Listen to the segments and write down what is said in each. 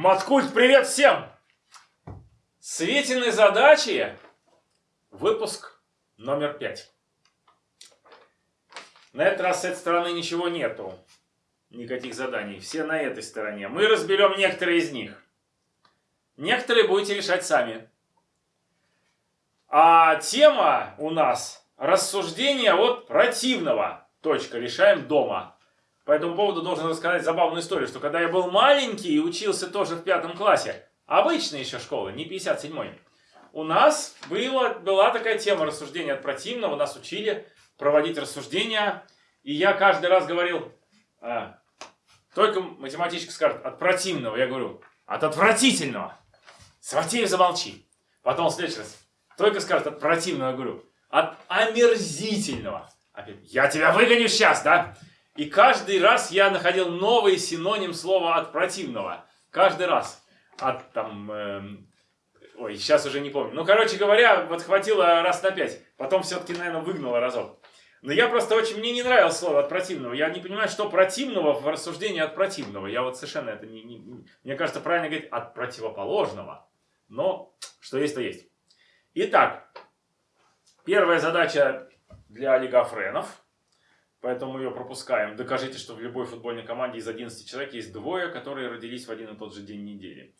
Маткульт, привет всем! Светиной задачи выпуск номер пять. На этот раз с этой стороны ничего нету. Никаких заданий. Все на этой стороне. Мы разберем некоторые из них. Некоторые будете решать сами. А тема у нас рассуждение от противного. Точка. Решаем дома. По этому поводу должен рассказать забавную историю, что когда я был маленький и учился тоже в пятом классе, обычная еще школа, не 57-й, у нас было, была такая тема рассуждения от противного, нас учили проводить рассуждения, и я каждый раз говорил, а, только математичка скажет от противного, я говорю, от отвратительного. Сватеев замолчи. Потом следующий раз, только скажет от противного, я говорю, от омерзительного. Опять, я тебя выгоню сейчас, да? И каждый раз я находил новый синоним слова от противного. Каждый раз. От там... Э, ой, сейчас уже не помню. Ну, короче говоря, вот хватило раз на пять. Потом все-таки, наверное, выгнало разок. Но я просто очень... Мне не нравилось слово от противного. Я не понимаю, что противного в рассуждении от противного. Я вот совершенно это не... не мне кажется, правильно говорить от противоположного. Но что есть, то есть. Итак, первая задача для олигофренов – Поэтому мы ее пропускаем. Докажите, что в любой футбольной команде из 11 человек есть двое, которые родились в один и тот же день недели.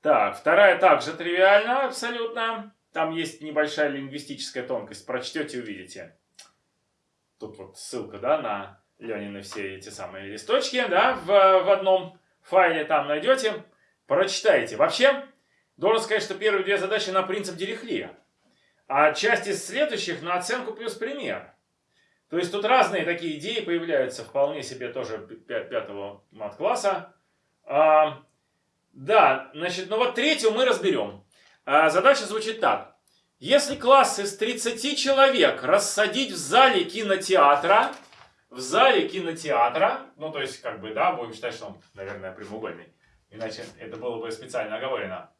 Так, вторая также тривиальна абсолютно. Там есть небольшая лингвистическая тонкость. Прочтете, увидите. Тут вот ссылка, да, на Ленины все эти самые листочки, да, в, в одном файле там найдете. Прочитайте. Вообще, должен сказать, что первые две задачи на принцип Дирихлия. А часть из следующих на оценку плюс пример. То есть тут разные такие идеи появляются, вполне себе тоже пятого мат-класса. А, да, значит, ну вот третью мы разберем. А, задача звучит так. Если класс из 30 человек рассадить в зале кинотеатра, в зале кинотеатра, ну то есть как бы, да, будем считать, что он, наверное, прямоугольный, иначе это было бы специально оговорено.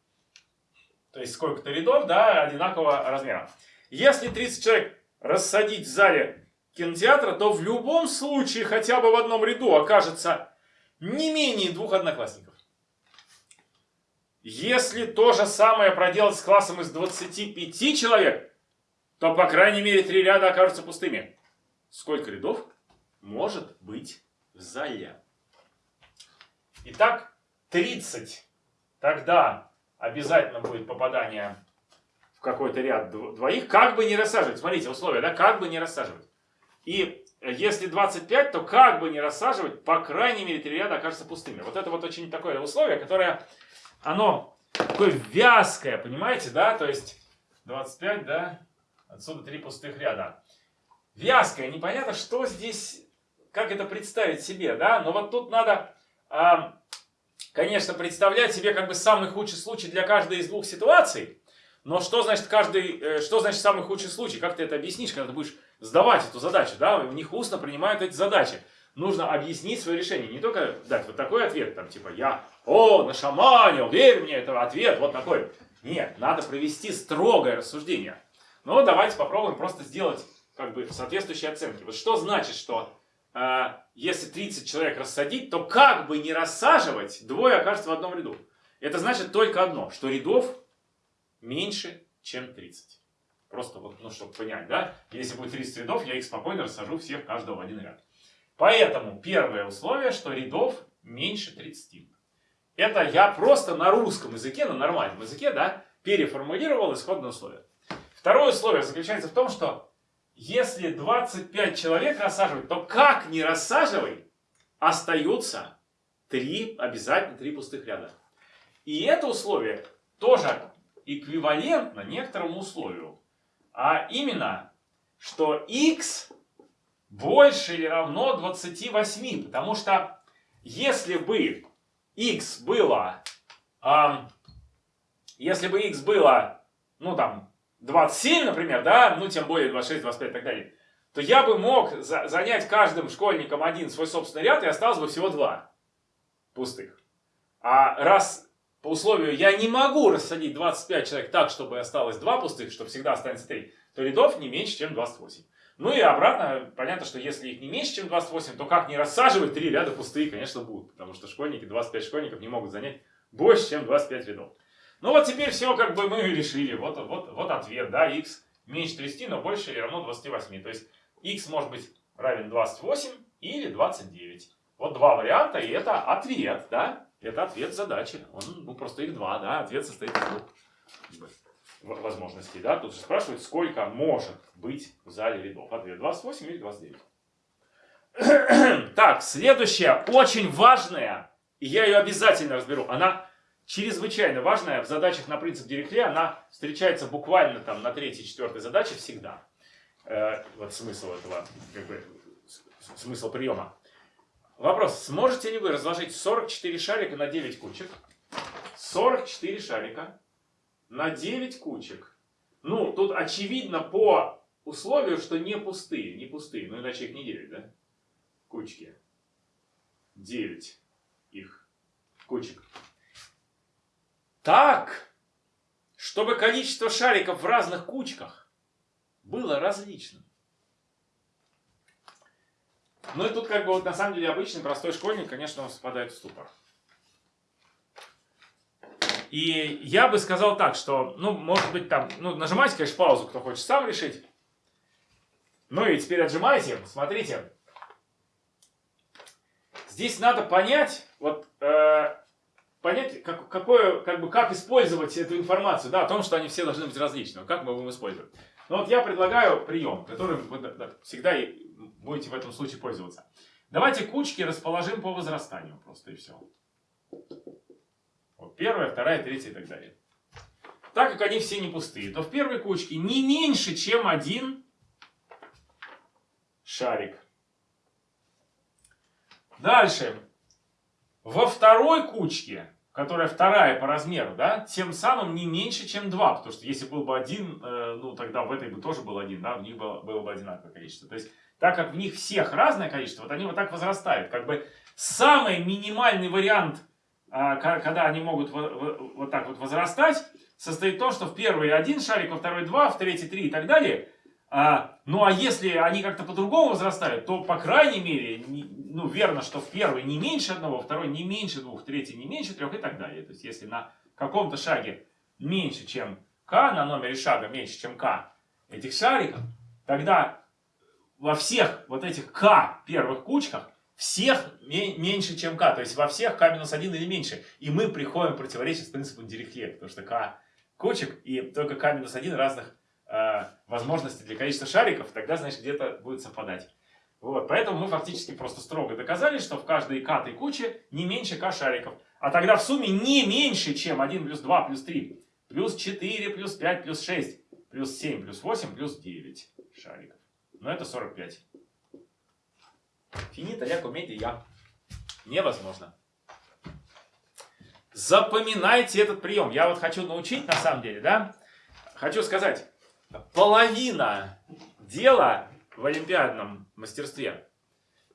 То есть сколько-то рядов, да, одинакового размера. Если 30 человек рассадить в зале кинотеатра, то в любом случае хотя бы в одном ряду окажется не менее двух одноклассников. Если то же самое проделать с классом из 25 человек, то по крайней мере три ряда окажутся пустыми. Сколько рядов может быть в зале? Итак, 30. Тогда обязательно будет попадание в какой-то ряд двоих, как бы не рассаживать. Смотрите, условия, да, как бы не рассаживать. И если 25, то как бы не рассаживать, по крайней мере, три ряда окажутся пустыми. Вот это вот очень такое условие, которое, оно такое вязкое, понимаете, да? То есть 25, да, отсюда три пустых ряда. Вязкое, непонятно, что здесь, как это представить себе, да? Но вот тут надо, конечно, представлять себе как бы самый худший случай для каждой из двух ситуаций. Но что значит каждый, э, что значит самый худший случай? Как ты это объяснишь, когда ты будешь сдавать эту задачу, да, у них устно принимают эти задачи. Нужно объяснить свое решение, не только дать вот такой ответ, там, типа, я, о, нашаманил, верь мне, это ответ, вот такой. Нет, надо провести строгое рассуждение. Но давайте попробуем просто сделать, как бы, соответствующие оценки. Вот что значит, что э, если 30 человек рассадить, то как бы не рассаживать, двое окажется в одном ряду. Это значит только одно, что рядов меньше, чем 30. Просто вот, ну, чтобы понять, да? Если будет 30 рядов, я их спокойно рассажу всех каждого в один ряд. Поэтому первое условие, что рядов меньше 30. Это я просто на русском языке, на нормальном языке, да, переформулировал исходное условие. Второе условие заключается в том, что если 25 человек рассаживать, то как не рассаживай, остаются 3, обязательно 3 пустых ряда. И это условие тоже эквивалентно некоторому условию. А именно, что x больше или равно 28. Потому что если бы x было, э, если бы x было, ну там, 27, например, да, ну тем более 26, 25 и так далее, то я бы мог за занять каждым школьником один свой собственный ряд и осталось бы всего два пустых. А раз по условию я не могу рассадить 25 человек так, чтобы осталось 2 пустых, чтобы всегда останется 3, то рядов не меньше, чем 28. Ну и обратно, понятно, что если их не меньше, чем 28, то как не рассаживать 3 ряда пустые, конечно, будут. Потому что школьники, 25 школьников не могут занять больше, чем 25 рядов. Ну вот теперь все как бы мы решили. Вот, вот, вот ответ, да, x меньше 30, но больше или равно 28. То есть x может быть равен 28 или 29. Вот два варианта, и это ответ, да? Это ответ задачи. Он, ну, просто их два, да? Ответ состоит из двух возможностей, да? Тут же спрашивают, сколько может быть в зале рядов. Ответ 28 или 29. так, следующая, очень важная, и я ее обязательно разберу. Она чрезвычайно важная в задачах на принцип Дирихле. Она встречается буквально там на третьей, четвертой задаче всегда. Э, вот смысл этого, как бы, смысл приема. Вопрос. Сможете ли вы разложить 44 шарика на 9 кучек? 44 шарика на 9 кучек. Ну, тут очевидно по условию, что не пустые. Не пустые, ну иначе их не 9, да? Кучки. 9 их кучек. Так, чтобы количество шариков в разных кучках было различным. Ну и тут как бы вот на самом деле обычный простой школьник, конечно, он впадает в ступор. И я бы сказал так, что, ну, может быть, там, ну, нажимайте, конечно, паузу, кто хочет сам решить. Ну и теперь отжимайте. Смотрите. Здесь надо понять, вот, э, понять, как, какое, как, бы, как использовать эту информацию, да, о том, что они все должны быть различными. Как мы будем использовать. Ну вот я предлагаю прием, которым вы всегда будете в этом случае пользоваться. Давайте кучки расположим по возрастанию просто и все. Вот первая, вторая, третья и так далее. Так как они все не пустые, то в первой кучке не меньше, чем один шарик. Дальше. Во второй кучке которая вторая по размеру, да, тем самым не меньше, чем 2. Потому что если был бы один, э, ну тогда в этой бы тоже был один, да, в них было, было бы одинаковое количество. То есть, так как в них всех разное количество, вот они вот так возрастают. Как бы самый минимальный вариант, э, когда они могут вот, вот так вот возрастать, состоит в том, что в первый один шарик, во второй два, в третий три и так далее. А, ну а если они как-то по-другому возрастают, то по крайней мере ну, верно, что в первый не меньше одного, второй не меньше двух, третий не меньше трех и так далее. То есть, если на каком-то шаге меньше, чем k, на номере шага меньше, чем k этих шариков, тогда во всех вот этих k первых кучках всех меньше, чем k. То есть, во всех k минус 1 или меньше. И мы приходим с принципом Дирихле, потому что k кучек и только k минус 1 разных э, возможностей для количества шариков, тогда, значит, где-то будет совпадать. Вот, поэтому мы фактически просто строго доказали, что в каждой катой куче не меньше k шариков. А тогда в сумме не меньше, чем 1 плюс 2 плюс 3, плюс 4, плюс 5, плюс 6, плюс 7, плюс 8, плюс 9 шариков. Но это 45. Финита ля комедия. Невозможно. Запоминайте этот прием. Я вот хочу научить на самом деле, да? Хочу сказать, половина дела в олимпиадном мастерстве.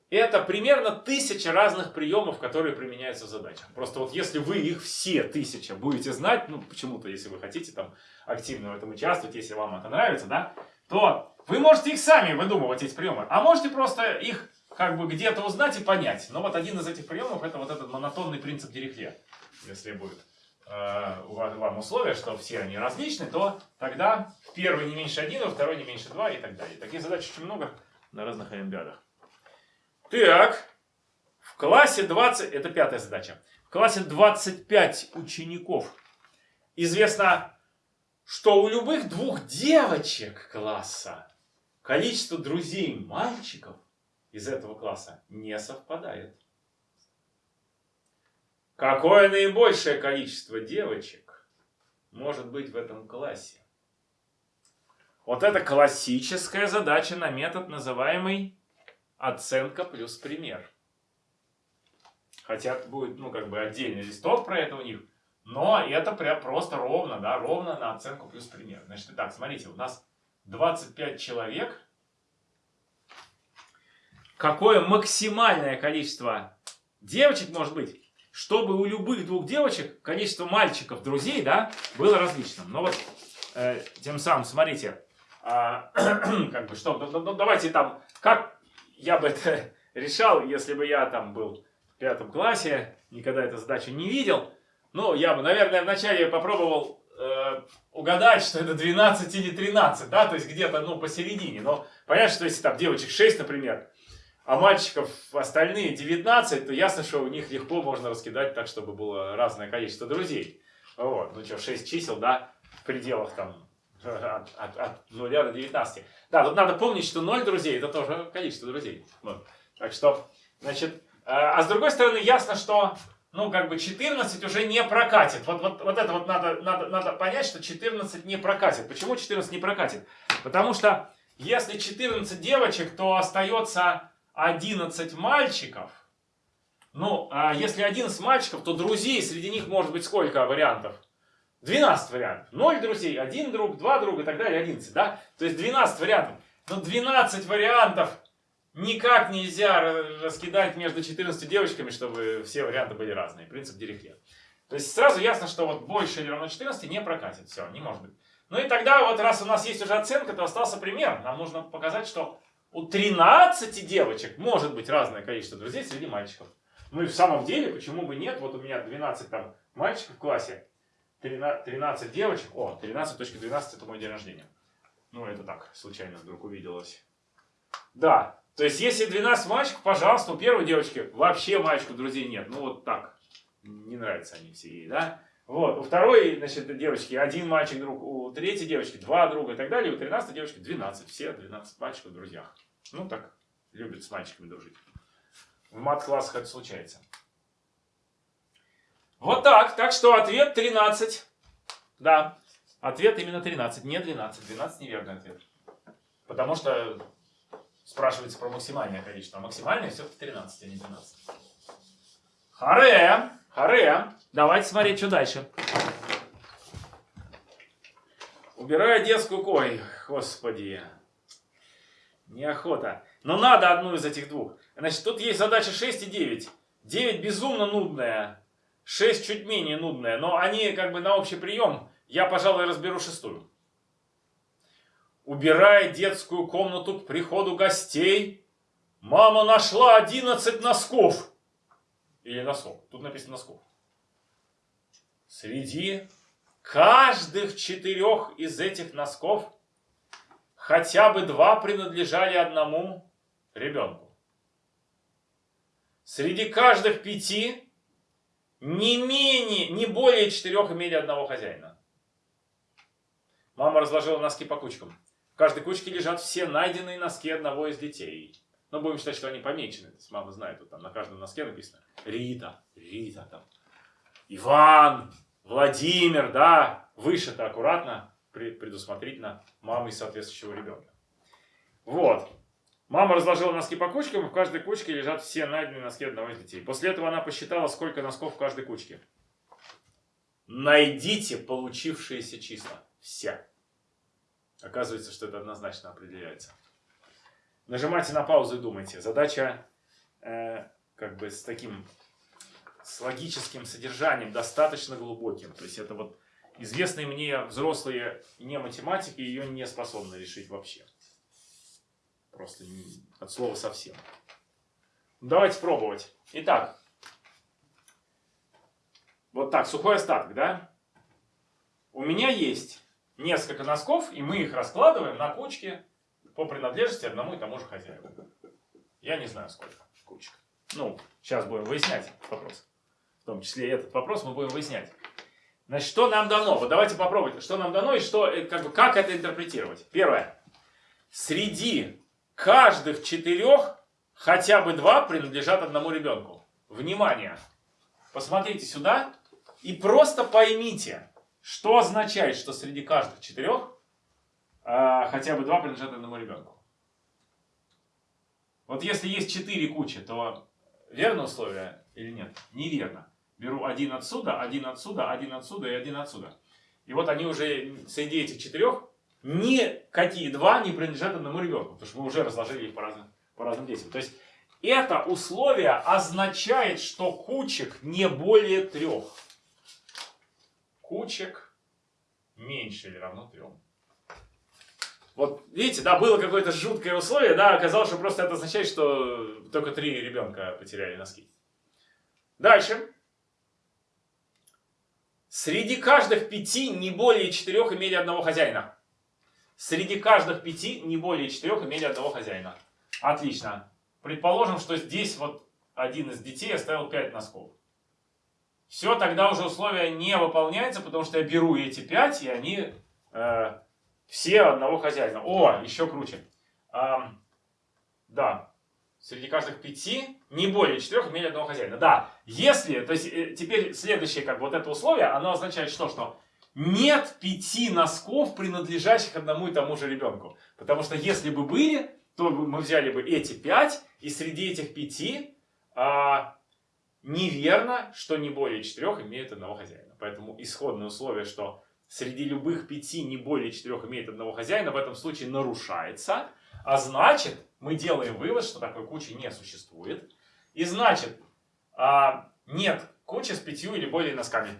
Это примерно тысяча разных приемов, которые применяются в задачах. Просто вот если вы их все тысяча будете знать, ну почему-то, если вы хотите там активно в этом участвовать, если вам это нравится, да, то вы можете их сами выдумывать, эти приемы. А можете просто их как бы где-то узнать и понять. Но вот один из этих приемов это вот этот монотонный принцип Дирихле, если будет вам условия, что все они различны, то тогда первый не меньше 1, во второй не меньше 2 и так далее. Таких задач очень много на разных олимпиадах. Так, в классе 20, это пятая задача, в классе 25 учеников. Известно, что у любых двух девочек класса количество друзей мальчиков из этого класса не совпадает. Какое наибольшее количество девочек может быть в этом классе? Вот это классическая задача на метод, называемый оценка плюс пример. Хотя будет, ну, как бы отдельный листок про это у них, но это прям просто ровно, да, ровно на оценку плюс пример. Значит, так, смотрите, у нас 25 человек. Какое максимальное количество девочек может быть? Чтобы у любых двух девочек количество мальчиков, друзей, да, было различным. Но вот э, тем самым, смотрите, э, как бы что, ну, давайте там, как я бы это решал, если бы я там был в пятом классе, никогда эту задачу не видел. Ну, я бы, наверное, вначале попробовал э, угадать, что это 12 или 13, да, то есть где-то, ну, посередине. Но понятно, что если там девочек 6, например, а мальчиков остальные 19, то ясно, что у них легко можно раскидать так, чтобы было разное количество друзей. Вот, ну что, 6 чисел, да, в пределах там от, от, от 0 до 19. Да, тут надо помнить, что 0 друзей это тоже количество друзей. Вот. Так что, значит, а, а с другой стороны, ясно, что ну, как бы 14 уже не прокатит. Вот, вот, вот это вот надо, надо, надо понять, что 14 не прокатит. Почему 14 не прокатит? Потому что если 14 девочек, то остается 11 мальчиков. Ну, а если 11 мальчиков, то друзей среди них может быть сколько вариантов? 12 вариантов. 0 друзей, 1 друг, 2 друга и так далее, 11, да? То есть 12 вариантов. Но 12 вариантов никак нельзя раскидать между 14 девочками, чтобы все варианты были разные. Принцип Дирихле. То есть сразу ясно, что вот больше или равно 14 не прокатит. Все, не может быть. Ну и тогда вот раз у нас есть уже оценка, то остался пример. Нам нужно показать, что у 13 девочек может быть разное количество друзей среди мальчиков. Ну и в самом деле, почему бы нет? Вот у меня 12 там мальчиков в классе, 13 девочек. О, 13.12 это мой день рождения. Ну это так, случайно вдруг увиделось. Да, то есть, если 12 мальчиков, пожалуйста, у первой девочки вообще мальчиков друзей нет. Ну, вот так. Не нравятся они все ей, да? Вот. У второй, значит, девочки один мальчик друг, у третьей девочки два друга и так далее. У 13 девочки 12. Все 12 мальчиков в друзьях. Ну, так, любят с мальчиками дружить. В мат-классах это случается. Вот так. Так что ответ 13. Да. Ответ именно 13, не 12. 12 неверный ответ. Потому что спрашивается про максимальное количество. А максимальное все-таки 13, а не 12. Харе! Харе! Давайте смотреть, что дальше. Убираю детскую кой. Господи. Неохота. Но надо одну из этих двух. Значит, тут есть задача 6 и 9. 9 безумно нудная. 6 чуть менее нудная. Но они как бы на общий прием. Я, пожалуй, разберу шестую убирая детскую комнату к приходу гостей, мама нашла 11 носков. Или носков. Тут написано носков. Среди каждых четырех из этих носков хотя бы два принадлежали одному ребенку. Среди каждых пяти не менее, не более четырех имели одного хозяина. Мама разложила носки по кучкам каждой кучке лежат все найденные носки одного из детей. Но будем считать, что они помечены. Мама знает, вот там на каждом носке написано Рита, Рита там. Иван, Владимир, да, вышито аккуратно, предусмотрительно мамой соответствующего ребенка. Вот. Мама разложила носки по кучкам, и в каждой кучке лежат все найденные носки одного из детей. После этого она посчитала, сколько носков в каждой кучке. Найдите получившиеся числа. Все. Оказывается, что это однозначно определяется. Нажимайте на паузу и думайте. Задача э, как бы с таким с логическим содержанием, достаточно глубоким. То есть это вот известные мне взрослые не математики ее не способны решить вообще. Просто от слова совсем. Давайте пробовать. Итак, вот так, сухой остаток, да? У меня есть несколько носков, и мы их раскладываем на кучки по принадлежности одному и тому же хозяину. Я не знаю, сколько кучек. Ну, сейчас будем выяснять вопрос. В том числе этот вопрос мы будем выяснять. Значит, что нам дано? Вот давайте попробуйте, что нам дано и что, э, как, бы, как это интерпретировать. Первое. Среди каждых четырех хотя бы два принадлежат одному ребенку. Внимание! Посмотрите сюда и просто поймите, что означает, что среди каждых четырех а, хотя бы два принадлежат одному ребенку? Вот если есть четыре кучи, то верно условие или нет? Неверно. Беру один отсюда, один отсюда, один отсюда и один отсюда. И вот они уже среди этих четырех никакие два не принадлежат одному ребенку, потому что мы уже разложили их по разным, по разным действиям. То есть это условие означает, что кучек не более трех кучек меньше или равно 3. Вот видите, да, было какое-то жуткое условие, да, оказалось, что просто это означает, что только три ребенка потеряли носки. Дальше. Среди каждых пяти не более четырех имели одного хозяина. Среди каждых пяти не более четырех имели одного хозяина. Отлично. Предположим, что здесь вот один из детей оставил 5 носков. Все, тогда уже условие не выполняется, потому что я беру эти 5, и они э, все одного хозяина. О, еще круче. А, да, среди каждых пяти не более четырех имели одного хозяина. Да, если, то есть э, теперь следующее, как вот это условие, оно означает что? Что нет пяти носков, принадлежащих одному и тому же ребенку. Потому что если бы были, то мы взяли бы эти пять, и среди этих пяти а, неверно, что не более четырех имеют одного хозяина. Поэтому исходное условие, что среди любых пяти не более четырех имеет одного хозяина, в этом случае нарушается. А значит, мы делаем вывод, что такой кучи не существует. И значит, а, нет кучи с пятью или более носками.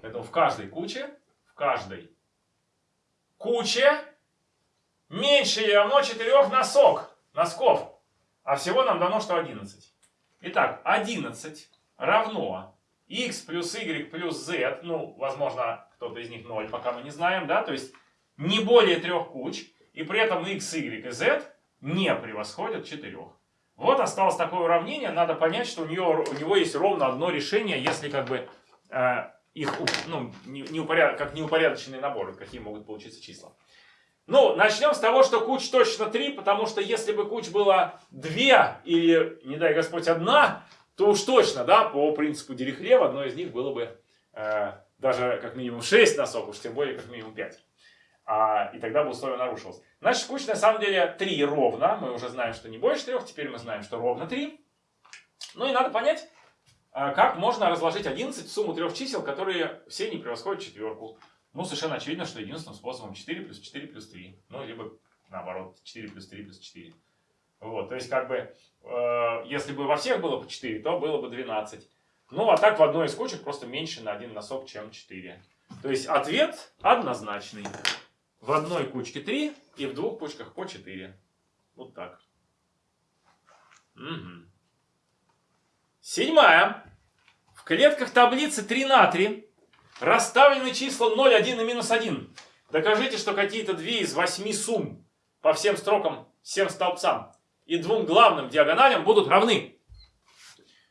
Поэтому в каждой куче в каждой куче меньше или равно 4 носок, носков. А всего нам дано, что 11. Итак, 11 равно x плюс y плюс z, ну, возможно, кто-то из них 0, пока мы не знаем, да, то есть не более трех куч, и при этом x, y и z не превосходят 4. Вот осталось такое уравнение, надо понять, что у, нее, у него есть ровно одно решение, если как бы э, их, ну, не, не упоряд... как неупорядоченные наборы, какие могут получиться числа. Ну, начнем с того, что куч точно 3, потому что если бы куч было 2 или, не дай Господь, одна, то уж точно, да, по принципу Дирихле в одной из них было бы э, даже как минимум 6 носок, уж тем более как минимум 5. А, и тогда бы условие нарушилось. Значит, куч на самом деле 3 ровно. Мы уже знаем, что не больше 3, теперь мы знаем, что ровно 3. Ну и надо понять, а как можно разложить 11 в сумму трех чисел, которые все не превосходят четверку? Ну, совершенно очевидно, что единственным способом 4 плюс 4 плюс 3. Ну, либо наоборот, 4 плюс 3 плюс 4. Вот, то есть, как бы, э, если бы во всех было по 4, то было бы 12. Ну, а так в одной из кучек просто меньше на один носок, чем 4. То есть, ответ однозначный. В одной кучке 3 и в двух кучках по 4. Вот так. Угу. Седьмая. В клетках таблицы 3 на 3 расставлены числа 0, 1 и минус 1. Докажите, что какие-то две из восьми сумм по всем строкам, всем столбцам и двум главным диагоналям будут равны.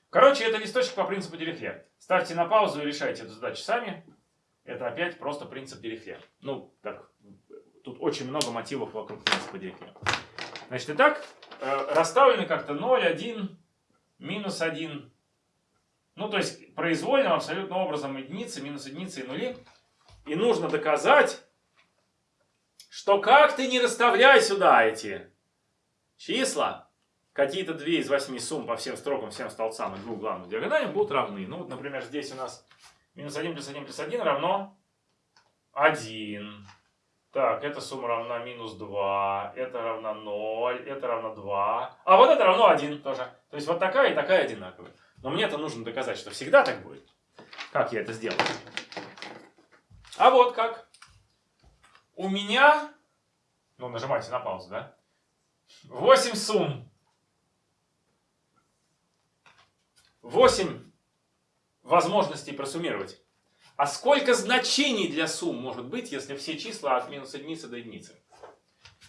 Короче, это листочек по принципу Дирихле. Ставьте на паузу и решайте эту задачу сами. Это опять просто принцип Дирихле. Ну, так, тут очень много мотивов вокруг принципа Дирихле. Значит, итак, э, расставлены как-то 0, 1, минус 1. Ну, то есть произвольным абсолютно образом единицы, минус единицы и нули. И нужно доказать, что как ты не расставляй сюда эти числа, какие-то две из восьми сумм по всем строкам, всем столбцам и двум главным диагоналям будут равны. Ну, вот, например, здесь у нас минус 1 плюс 1 плюс 1 равно 1. Так, эта сумма равна минус 2, это равно 0, это равно 2. А вот это равно 1 тоже. То есть вот такая и такая одинаковые. Но мне это нужно доказать, что всегда так будет. Как я это сделаю? А вот как. У меня, ну нажимайте на паузу, да? 8 сумм. 8 возможностей просуммировать. А сколько значений для сумм может быть, если все числа от минус единицы до единицы?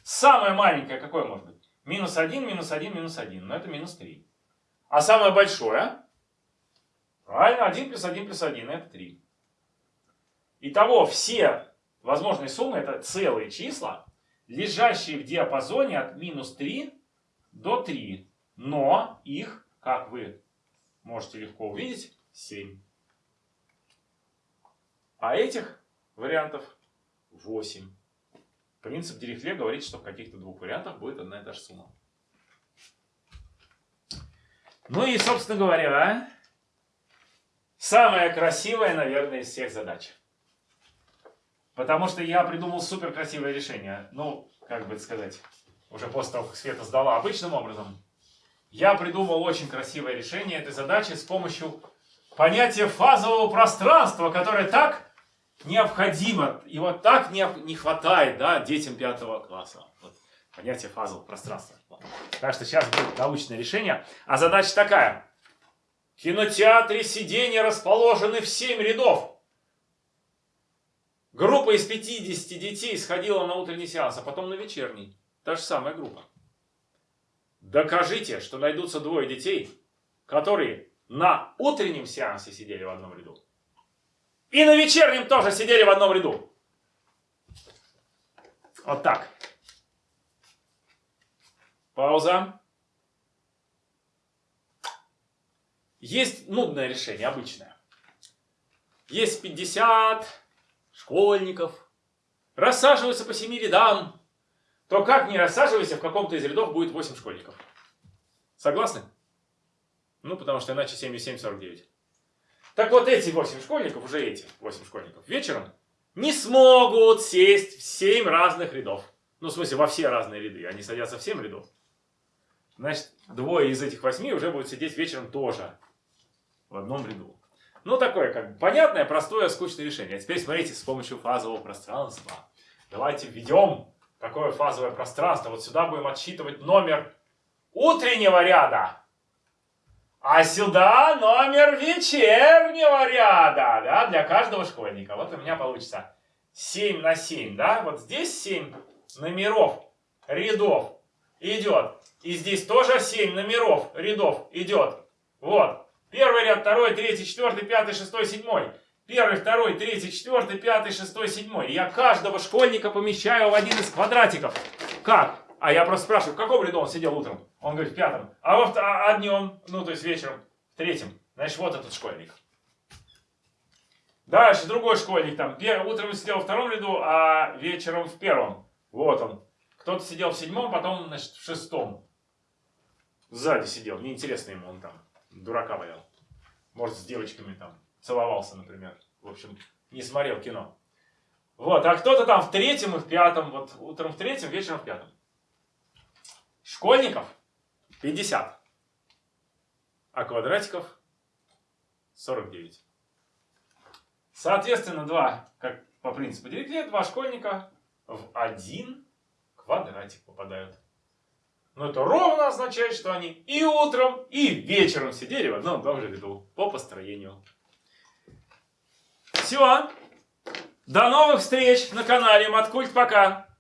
Самое маленькое какое может быть? Минус 1, минус 1, минус 1. Но это минус 3. А самое большое? Правильно, 1 плюс 1 плюс 1. Это 3. Итого все возможные суммы это целые числа, лежащие в диапазоне от минус 3 до 3. Но их, как вы можете легко увидеть, 7. А этих вариантов 8. Принцип Дирихле говорит, что в каких-то двух вариантах будет одна и та же сумма. Ну и, собственно говоря, самая красивая, наверное, из всех задач. Потому что я придумал супер красивое решение. Ну, как бы сказать, уже после того, как Света сдала обычным образом. Я придумал очень красивое решение этой задачи с помощью понятия фазового пространства, которое так необходимо, и вот так не, не хватает да, детям пятого класса. Вот, понятие фазового пространства. Так что сейчас будет научное решение. А задача такая. В кинотеатре сиденья расположены в 7 рядов. Группа из 50 детей сходила на утренний сеанс, а потом на вечерний. Та же самая группа. Докажите, что найдутся двое детей, которые на утреннем сеансе сидели в одном ряду. И на вечернем тоже сидели в одном ряду. Вот так. Пауза. Есть нудное решение, обычное. Есть 50 школьников, рассаживаются по семи рядам, то как не рассаживайся, в каком-то из рядов будет 8 школьников. Согласны? Ну, потому что иначе 7 и 7, 49. Так вот эти 8 школьников, уже эти 8 школьников, вечером не смогут сесть в 7 разных рядов. Ну, в смысле, во все разные ряды. Они садятся в 7 рядов. Значит, двое из этих восьми уже будут сидеть вечером тоже в одном ряду. Ну, такое, как бы, понятное, простое, скучное решение. А теперь смотрите, с помощью фазового пространства. Давайте введем такое фазовое пространство. Вот сюда будем отсчитывать номер утреннего ряда. А сюда номер вечернего ряда, да, для каждого школьника. Вот у меня получится 7 на 7, да, вот здесь 7 номеров, рядов идет. И здесь тоже 7 номеров, рядов идет. Вот. Первый ряд, второй, третий, четвертый, пятый, шестой, седьмой. Первый, второй, третий, четвертый, пятый, шестой, седьмой. я каждого школьника помещаю в один из квадратиков. Как? А я просто спрашиваю, в каком ряду он сидел утром? Он говорит, в пятом. А, во, а, а днем, ну то есть вечером, в третьем. Значит, вот этот школьник. Дальше другой школьник там. Утром сидел во втором ряду, а вечером в первом. Вот он. Кто-то сидел в седьмом, потом, значит, в шестом. Сзади сидел. Неинтересно ему он там дурака валял. Может, с девочками там целовался, например. В общем, не смотрел кино. Вот, а кто-то там в третьем и в пятом, вот утром в третьем, вечером в пятом. Школьников 50, а квадратиков 49. Соответственно, два, как по принципу Директле, два школьника в один квадратик попадают. Но это ровно означает, что они и утром, и вечером сидели в одном и том же ряду по построению. Все. До новых встреч на канале Маткульт. Пока.